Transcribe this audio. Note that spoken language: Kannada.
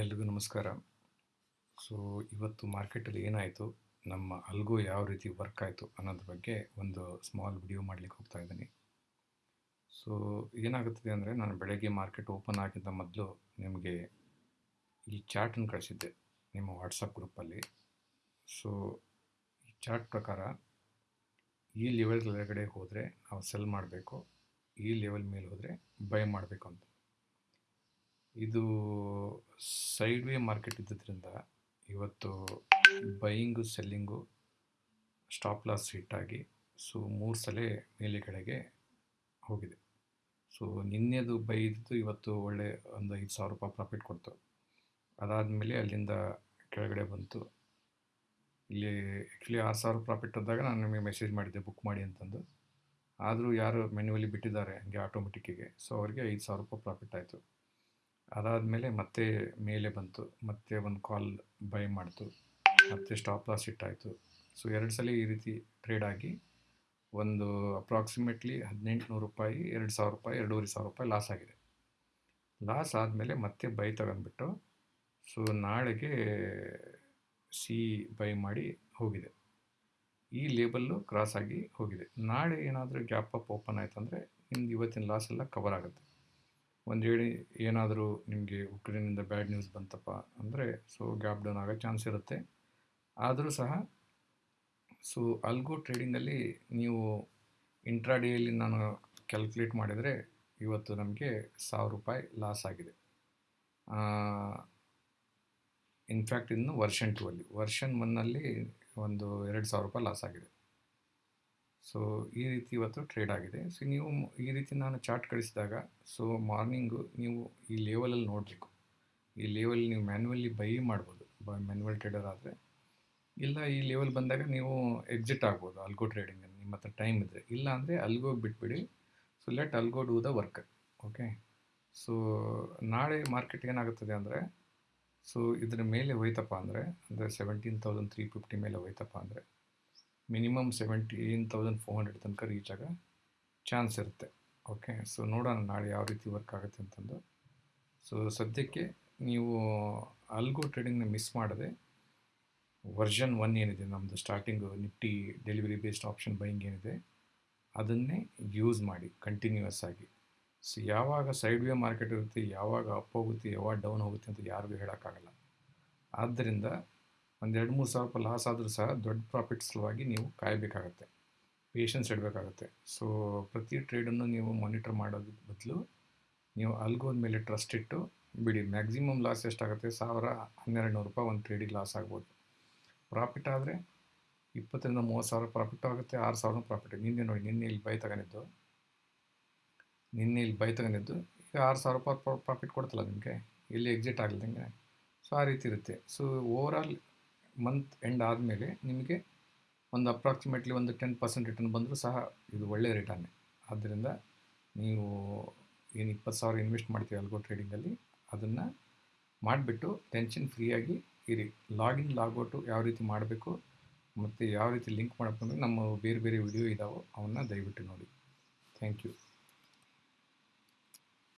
ಎಲ್ರಿಗೂ ನಮಸ್ಕಾರ. ಸೊ ಇವತ್ತು ಮಾರ್ಕೆಟಲ್ಲಿ ಏನಾಯಿತು, ನಮ್ಮ ಅಲ್ಗೋ ಯಾವ ರೀತಿ ವರ್ಕ್ ಆಯಿತು ಅನ್ನೋದ್ರ ಬಗ್ಗೆ ಒಂದು ಸ್ಮಾಲ್ ವಿಡಿಯೋ ಮಾಡಲಿಕ್ಕೆ ಹೋಗ್ತಾ ಇದ್ದೀನಿ. ಸೊ ಏನಾಗುತ್ತದೆ ಅಂದರೆ, ನಾನು ಬೆಳಗ್ಗೆ ಮಾರ್ಕೆಟ್ ಓಪನ್ ಆಗಿದ್ದ ಮೊದಲು ನಿಮಗೆ ಈ ಚಾರ್ಟನ್ನು ಕಳಿಸಿದ್ದೆ, ನಿಮ್ಮ ವಾಟ್ಸಪ್ ಗ್ರೂಪಲ್ಲಿ ಸೊ ಈ ಚಾರ್ಟ್ ಪ್ರಕಾರ ಈ ಲೆವೆಲ್ ಕೆಳಗಡೆ ಹೋದರೆ ನಾವು ಸೆಲ್ ಮಾಡಬೇಕು, ಈ ಲೆವೆಲ್ ಮೇಲೆ ಹೋದರೆ ಬೈ ಮಾಡಬೇಕು ಇದು ಸೈಡ್ ವೇ ಮಾರ್ಕೆಟ್ ಇದ್ದಿದ್ದರಿಂದ ಇವತ್ತು ಬೈಯಿಂಗು, ಸೆಲ್ಲಿಂಗು ಸ್ಟಾಪ್ ಲಾಸ್ ಹಿಟ್ಟಾಗಿ ಸೊ ಮೂರು ಸಲ ಮೇಲೆ ಕೆಳಗೆ ಹೋಗಿದೆ. ಸೊ ನಿನ್ನೆದು ಬೈ ಇವತ್ತು ಒಳ್ಳೆ ಒಂದು ಐದು ಸಾವಿರ ರೂಪಾಯಿ ಪ್ರಾಫಿಟ್ ಕೊಡ್ತು. ಅದಾದಮೇಲೆ ಅಲ್ಲಿಂದ ಕೆಳಗಡೆ ಬಂತು. ಇಲ್ಲಿ ಆ್ಯಕ್ಚುಲಿ ಆರು ಸಾವಿರ ಪ್ರಾಫಿಟ್ ಇದ್ದಾಗ ನಾನು ನಿಮಗೆ ಮೆಸೇಜ್ ಮಾಡಿದ್ದೆ ಬುಕ್ ಮಾಡಿ ಅಂತಂದು. ಆದರೂ ಯಾರು ಮೆನ್ಯುವಲಿ ಬಿಟ್ಟಿದ್ದಾರೆ, ಹಂಗೆ ಆಟೋಮೆಟಿಕ್ಕಿಗೆ ಸೊ ಅವರಿಗೆ ಐದು ಸಾವಿರ ರೂಪಾಯಿ ಪ್ರಾಫಿಟ್ ಆಯಿತು. ಅದಾದಮೇಲೆ ಮತ್ತೆ ಮೇಲೆ ಬಂತು. ಮತ್ತೆ ಒಂದು ಕಾಲ್ ಬೈ ಮಾಡಿತು. ಮತ್ತೆ ಸ್ಟಾಪ್ ಲಾಸ್ ಇಟ್ಟಾಯಿತು. ಸೊ ಎರಡು ಸಲ ಈ ರೀತಿ ಟ್ರೇಡ್ ಆಗಿ ಒಂದು ಅಪ್ರಾಕ್ಸಿಮೇಟ್ಲಿ ಹದಿನೆಂಟು ನೂರು ರೂಪಾಯಿ, ಎರಡು ಸಾವಿರ ರೂಪಾಯಿ, ಎರಡೂವರೆ ಸಾವಿರ ರೂಪಾಯಿ ಲಾಸ್ ಆಗಿದೆ. ಲಾಸ್ ಆದಮೇಲೆ ಮತ್ತೆ ಬೈ ತಗೊಂಡ್ಬಿಟ್ಟು ಸೊ ನಾಳೆಗೆ ಸಿ ಬೈ ಮಾಡಿ ಹೋಗಿದೆ. ಈ ಲೇಬಲ್ಲು ಕ್ರಾಸ್ ಆಗಿ ಹೋಗಿದೆ. ನಾಳೆ ಏನಾದರೂ ಗ್ಯಾಪ್ ಅಪ್ ಓಪನ್ ಆಯ್ತು ಅಂದರೆ ನಿಮ್ದು ಇವತ್ತಿನ ಲಾಸ್ ಎಲ್ಲ ಕವರ್ ಆಗುತ್ತೆ. ಒಂದು ಹೇಳಿ ಏನಾದರೂ ನಿಮಗೆ ಉಕ್ರೇನಿಂದ ಬ್ಯಾಡ್ ನ್ಯೂಸ್ ಬಂತಪ್ಪ ಅಂದರೆ ಸೊ ಗ್ಯಾಪ್ ಡೌನ್ ಆಗೋ ಚಾನ್ಸ್ ಇರುತ್ತೆ. ಆದರೂ ಸಹ ಸೊ ಅಲ್ಗೋ ಟ್ರೇಡಿಂಗಲ್ಲಿ ನೀವು ಇಂಟ್ರಾಡೇಯಲ್ಲಿ ನಾನು ಕ್ಯಾಲ್ಕುಲೇಟ್ ಮಾಡಿದರೆ ಇವತ್ತು ನಮಗೆ ಸಾವಿರ ರೂಪಾಯಿ ಲಾಸ್ ಆಗಿದೆ. ಇನ್ಫ್ಯಾಕ್ಟ್ ಇನ್ನು ವರ್ಷನ್ ಟೂ ಅಲ್ಲಿ. ವರ್ಷನ್ ಒನ್ನಲ್ಲಿ ಒಂದು ಎರಡು ಸಾವಿರ ರೂಪಾಯಿ ಲಾಸ್ ಆಗಿದೆ. ಸೊ ಈ ರೀತಿ ಇವತ್ತು ಟ್ರೇಡ್ ಆಗಿದೆ. ಸೊ ನೀವು ಈ ರೀತಿ ನಾನು ಚಾರ್ಟ್ ಕಳಿಸಿದಾಗ ಸೊ ಮಾರ್ನಿಂಗು ನೀವು ಈ ಲೆವೆಲಲ್ಲಿ ನೋಡಬೇಕು. ಈ ಲೆವೆಲ್ ನೀವು ಮ್ಯಾನ್ಯುವಲಿ ಬೈ ಮಾಡ್ಬೋದು. ಬ ಮ್ಯಾನ್ಯುವಲ್ ಟ್ರೇಡರ್ ಆದರೆ. ಇಲ್ಲ, ಈ ಲೆವೆಲ್ ಬಂದಾಗ ನೀವು ಎಕ್ಸಿಟ್ ಆಗ್ಬೋದು ಅಲ್ಗೋ ಟ್ರೇಡಿಂಗಲ್ಲಿ ನಿಮ್ಮ ಹತ್ರ ಟೈಮ್ ಇದ್ದರೆ ಇಲ್ಲ ಅಂದರೆ ಅಲ್ಗೋ ಬಿಟ್ಬಿಡಿ. So let algo do the work okay so ನಾಳೆ ಮಾರ್ಕೆಟ್ ಏನಾಗುತ್ತದೆ ಅಂದರೆ ಸೊ ಇದ್ರ ಮೇಲೆ ಹೋಯ್ತಪ್ಪ ಅಂದರೆ ಅಂದರೆ ಸೆವೆಂಟೀನ್ ತೌಸಂಡ್ ತ್ರೀ ಫಿಫ್ಟಿ ಮೇಲೆ ಹೋಯ್ತಪ್ಪ ಅಂದರೆ minimum seventeen thousand four hundred ತನಕ ರೀಚ್ ಆಗ ಚಾನ್ಸ್ ಇರುತ್ತೆ. ಓಕೆ ಸೊ ನೋಡೋಣ ನಾಳೆ ಯಾವ ರೀತಿ ವರ್ಕ್ ಆಗುತ್ತೆ ಅಂತಂದು. ಸೊ ಸದ್ಯಕ್ಕೆ ನೀವು ಅಲ್ಗೋ ಟ್ರೇಡಿಂಗ್ನ ಮಿಸ್ ಮಾಡದೆ ವರ್ಷನ್ ಒನ್ ಏನಿದೆ ನಮ್ಮದು starting Nifty delivery based option buying ಏನಿದೆ ಅದನ್ನೇ ಯೂಸ್ ಮಾಡಿ ಕಂಟಿನ್ಯೂಯಸ್ ಆಗಿ. ಸೊ ಯಾವಾಗ ಸೈಡ್ ವೇ ಮಾರ್ಕೆಟ್ ಇರುತ್ತೆ, ಯಾವಾಗ ಅಪ್ ಹೋಗುತ್ತೆ, ಯಾವಾಗ ಡೌನ್ ಹೋಗುತ್ತೆ ಅಂತ ಯಾರಿಗೂ ಹೇಳೋಕ್ಕಾಗಲ್ಲ. ಆದ್ದರಿಂದ ಒಂದು ಎರಡು ಮೂರು ಸಾವಿರ ರೂಪಾಯಿ ಲಾಸ್ ಆದರೂ ಸಹ ದೊಡ್ಡ ಪ್ರಾಫಿಟ್ ಸಲುವಾಗಿ ನೀವು ಕಾಯಬೇಕಾಗತ್ತೆ. ಪೇಷನ್ಸ್ ಇಡಬೇಕಾಗತ್ತೆ. ಸೊ ಪ್ರತಿ ಟ್ರೇಡನ್ನು ನೀವು ಮಾನಿಟರ್ ಮಾಡೋದ್ರ ಬದಲು ನೀವು ಅಲ್ಗೋದ ಮೇಲೆ ಟ್ರಸ್ಟ್ ಇಟ್ಟು ಬಿಡಿ. ಮ್ಯಾಕ್ಸಿಮಮ್ ಲಾಸ್ ಎಷ್ಟಾಗುತ್ತೆ? ಸಾವಿರ ಹನ್ನೆರಡು ನೂರು ರೂಪಾಯಿ ಒಂದು ಟ್ರೇಡಿಗೆ ಲಾಸ್ ಆಗ್ಬೋದು. ಪ್ರಾಫಿಟ್ ಆದರೆ ಇಪ್ಪತ್ತರಿಂದ ಮೂವತ್ತು ಸಾವಿರ ಪ್ರಾಫಿಟ್ ಆಗುತ್ತೆ, ಆರು ಸಾವಿರ ಪ್ರಾಫಿಟ್ ನಿನ್ನೆ ನೋಡಿ, ನಿನ್ನೆ ಇಲ್ಲಿ ಬೈ ತಗೊಂಡಿದ್ದು. ನಿನ್ನೆ ಇಲ್ಲಿ ಬೈ ತಗೊಂಡಿದ್ದು. ಈಗ ಆರು ಸಾವಿರ ರೂಪಾಯಿ ಪ್ರಾಫಿಟ್ ಕೊಡ್ತಲ್ಲ ನಿಮಗೆ. ಇಲ್ಲಿ ಎಕ್ಸಿಟ್ ಆಗಲ್ದಂಗೆ ಸೊ ಆ ರೀತಿ ಇರುತ್ತೆ. ಸೊ ಓವರಾಲ್ ಮಂತ್ ಎಂಡ್ ಆದಮೇಲೆ ನಿಮಗೆ ಒಂದು ಅಪ್ರಾಕ್ಸಿಮೇಟ್ಲಿ ಒಂದು ಟೆನ್ ಪರ್ಸೆಂಟ್ ರಿಟರ್ನ್ ಬಂದರೂ ಸಹ ಇದು ಒಳ್ಳೆಯ ರಿಟರ್ನೇ ಆದ್ದರಿಂದ ನೀವು ಏನು ಇಪ್ಪತ್ತು ಸಾವಿರ ಇನ್ವೆಸ್ಟ್ ಮಾಡ್ತೀವಿ ಅಲ್ಗೋ ಟ್ರೇಡಿಂಗಲ್ಲಿ ಅದನ್ನು ಮಾಡಿಬಿಟ್ಟು ಟೆನ್ಷನ್ ಫ್ರೀಯಾಗಿ ಇರಿ. ಲಾಗಿನ್ ಲಾಗೌಟು ಯಾವ ರೀತಿ ಮಾಡಬೇಕು, ಮತ್ತು ಯಾವ ರೀತಿ ಲಿಂಕ್ ಮಾಡಬೇಕು ಅಂದರೆ ನಮ್ಮ ಬೇರೆ ಬೇರೆ ವಿಡಿಯೋ ಇದಾವೋ, ಅವನ್ನ ದಯವಿಟ್ಟು ನೋಡಿ. Thank you